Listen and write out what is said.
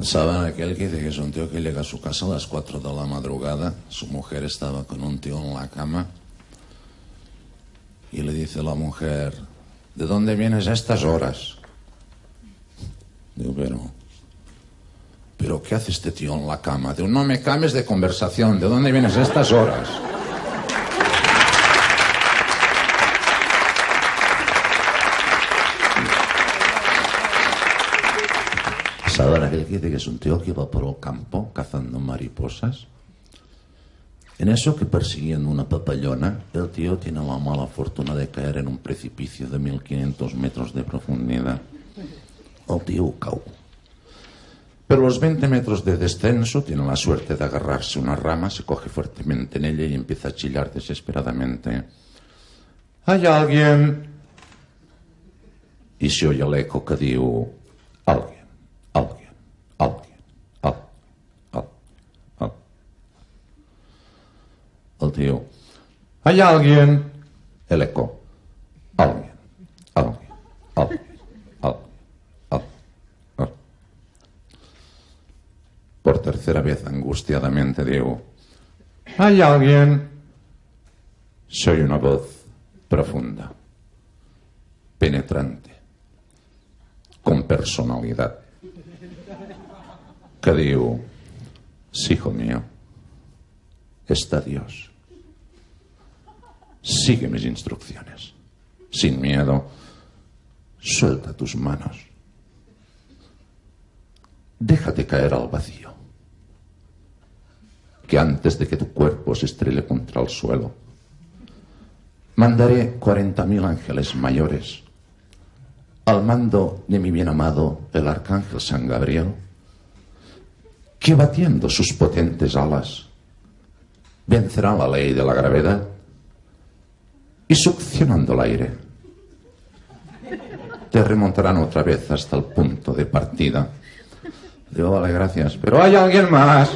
¿Saben aquel que dice que es un tío que llega a su casa a las 4 de la madrugada? Su mujer estaba con un tío en la cama. Y le dice la mujer, ¿de dónde vienes a estas horas? Digo, pero... ¿Pero qué hace este tío en la cama? Digo, no me cambies de conversación. ¿De dónde vienes a estas horas? ¿Saben aquel que dice que es un tío que va por el campo cazando mariposas? En eso que persiguiendo una papallona, el tío tiene la mala fortuna de caer en un precipicio de 1500 metros de profundidad. El tío cau. Pero los 20 metros de descenso tiene la suerte de agarrarse una rama, se coge fuertemente en ella y empieza a chillar desesperadamente. ¿Hay alguien? Y se oye el eco que diu, alguien, alguien, alguien, alguien, alguien. El tío, ¿hay alguien? El eco, alguien, alguien, alguien, alguien, alguien, alguien. Por tercera vez angustiadamente digo, ¿hay alguien? Soy una voz profunda, penetrante, con personalidad, que digo, sí, hijo mío, está Dios. Sigue mis instrucciones, sin miedo, suelta tus manos, déjate caer al vacío, que antes de que tu cuerpo se estrelle contra el suelo, mandaré cuarenta mil ángeles mayores. Al mando de mi bien amado el arcángel San Gabriel, que batiendo sus potentes alas vencerá la ley de la gravedad y succionando el aire te remontarán otra vez hasta el punto de partida. Digo, vale, gracias. Pero hay alguien más.